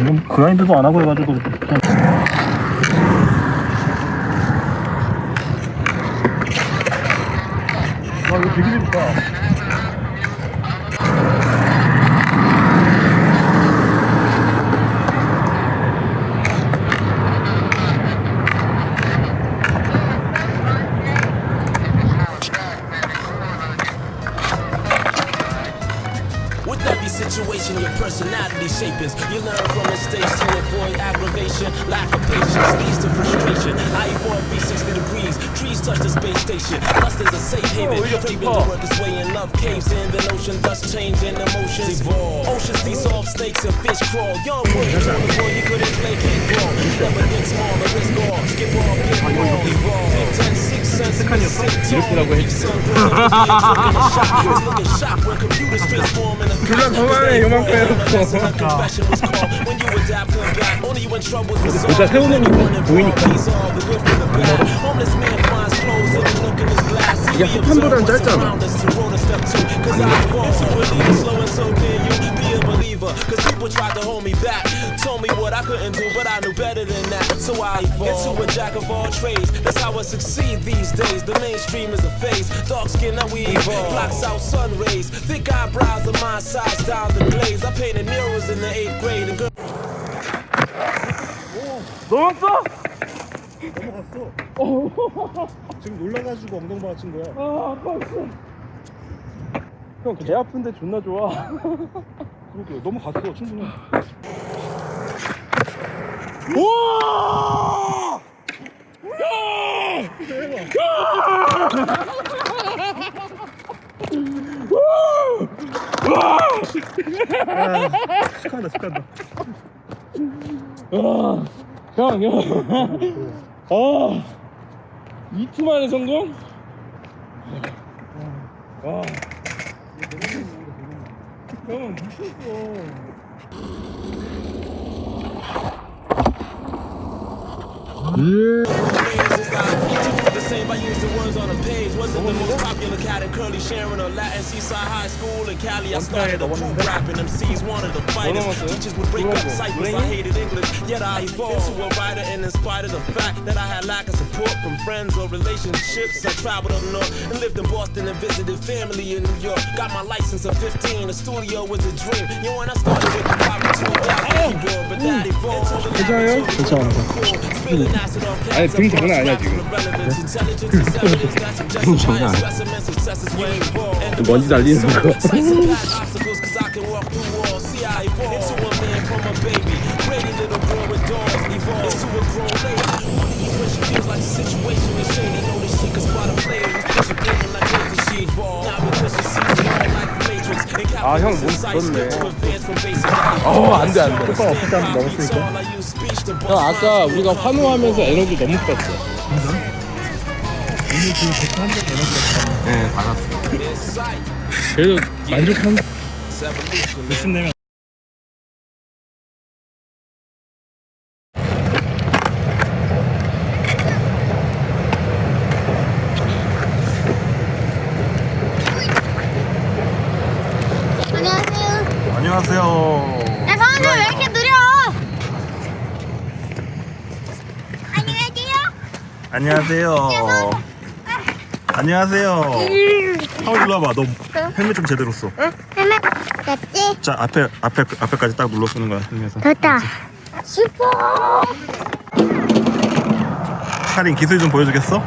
이건 그라인드도 안 하고 해가지고 그냥 아 이거 되게 재밌다 With every situation, your personality shapes. You learn from mistakes to avoid aggravation. Lack of patience leads to frustration. I evolve 360 degrees. Trees touch the space station. Lust is a safe haven. Oh, Craving to work its way in love caves in the ocean. Thus changing emotions evolve. Oceans dissolve, snakes and fish crawl. Young boy, you boy you couldn't play kickball. Never think small, but risk all. Skip all, pick all, evolve. Pick 10, 6 cents, shock when computers transform 그냥 저만의 요만큼 해놓고. Подошел на них, выник. Я там буду ждать там. Cause people tried to hold me back Told me what I couldn't do But I knew better than that So I evolved into a jack of all trades That's how I succeed these days The mainstream is a phase Dark skin that we evolve Blocks out sun rays Thick eyebrows of my size Down the glaze I painted mirrors in the 8th grade 넘었어? 넘어갔어. 지금 놀라가지고 엉덩방아 친 거야 아, 아팠어. 형, 개 아픈데 존나 좋아. 그러게 넘어갔어 충분히 우와! 축하한다 축하한다 아, 형, 형. 아, 이투 만에 성공? 와. 형, 미쳤어. The same by using words on a page. Wasn't the most popular cat in Curly Sharon or Latin Seaside High School in Cali. I started a group rapping. MCs wanted to fight us. 넘었어요? Teachers would break up 누구라고? cycles. I hated English, yet I evolved to a writer. And in spite of the fact that I had lack of support from friends or relationships, I traveled up north and lived in Boston and visited family in New York. Got my license at 15. The studio was a dream. You know, when I started with the power to keyboard, but that evolved. to the 괜찮아요? 괜찮아 Spilling acid on 아니, 등 장난 아니야, 지금. 장난 아니야. 먼지 날리는 거. 아, 형, 몸 부럽네. 어, 안 돼, 안 돼. 효과 한번 넘었으니까 형, 아까 우리가 환호하면서 에너지 너무 뺐어. 지금 100한대 되는 네, 받았어. 그래도 만족한. 몇십 내면 안녕하세요. 안녕하세요 야, 성원이 왜 이렇게 느려? 안녕하세요. 안녕하세요 안녕하세요 하울 일로 와봐 너 헬멧 좀 제대로 써 헬멧 됐지? 자 앞에 앞에 앞에까지 딱 눌러 쓰는 거야 헬멧에서 됐다. 슈퍼. 카린 기술 좀 보여주겠어?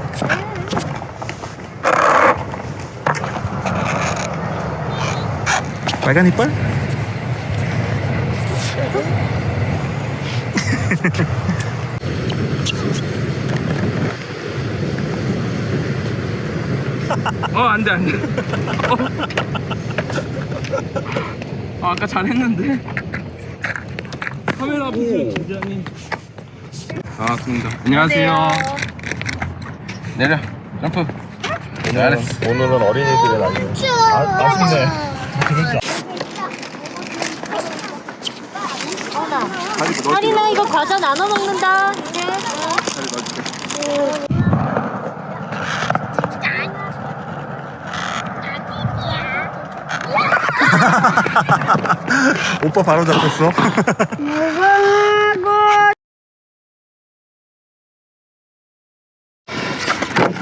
빨간 이빨? 어, 안 돼, 안 돼. 어. 아, 아까 잘했는데. 카메라 보세요, 굉장히. 아, 좋습니다. 안녕하세요. 내려, 점프. 잘했어. 오늘은 어린이들의 날이에요. 아, 맛있네. 하리나 이거 과자 나눠 먹는다. 이제. 오빠 바로 잡혔어.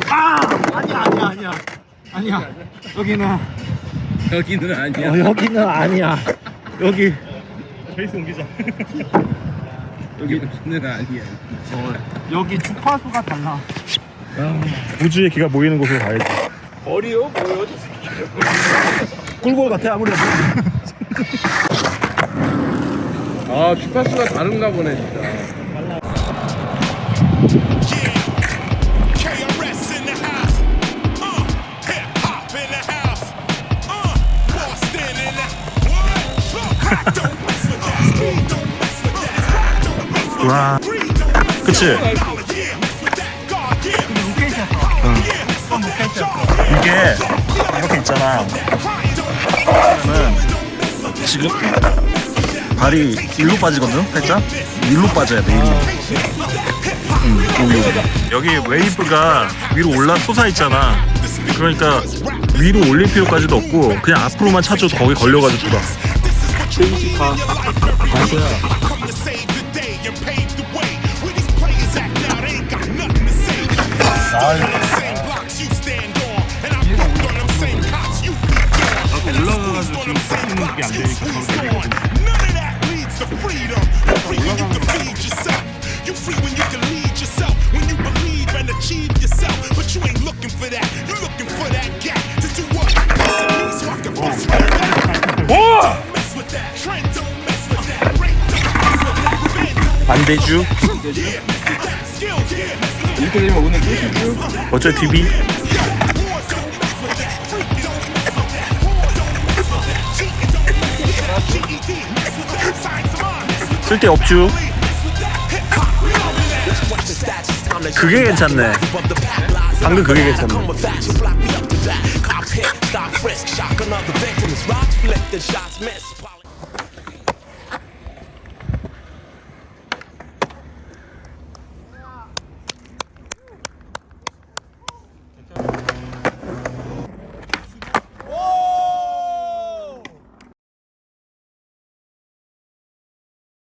아니야 아니야 아니야 아니야 여기는 여기는 아니야. 어, 여기는 아니야 여기 페이스 옮기자. 여기는 아니야. 어, 여기 주파수가 달라 우주의 기가 모이는 곳으로 가야지. 어리요? 뭐요? 꿀벌 같아 아무리 봐도. 아 주파수가 다른가 보네 진짜. Uh. Uh, 와. 그치? Charge, 이게 이렇게 있잖아. 그러면은 지금 발이 일로 빠지거든, 살짝. 일로 빠져야 돼. 일로. 응, 여기 여기. 여기 웨이브가 위로 올라 솟아 있잖아. 그러니까 위로 올릴 필요까지도 없고 그냥 앞으로만 차줘도 거기 걸려가지고 돌아. to save them same blocks you squeezed on. None of that leads to freedom. You're free when you can feed yourself. You free when you can lead yourself. When you believe and achieve yourself. But you ain't looking for that. You're looking for that gap to do what? Listen to me so I can bust with that. Don't mess with that. Trend don't mess with that. Rate don't mess with that. Revenge don't 반대주 yeah, mess with that. Skills, yeah, mess with that. 이렇게 되면 오늘 끝이죠. 어쩔 TV time to 그게 괜찮네. 방금 그게 괜찮네.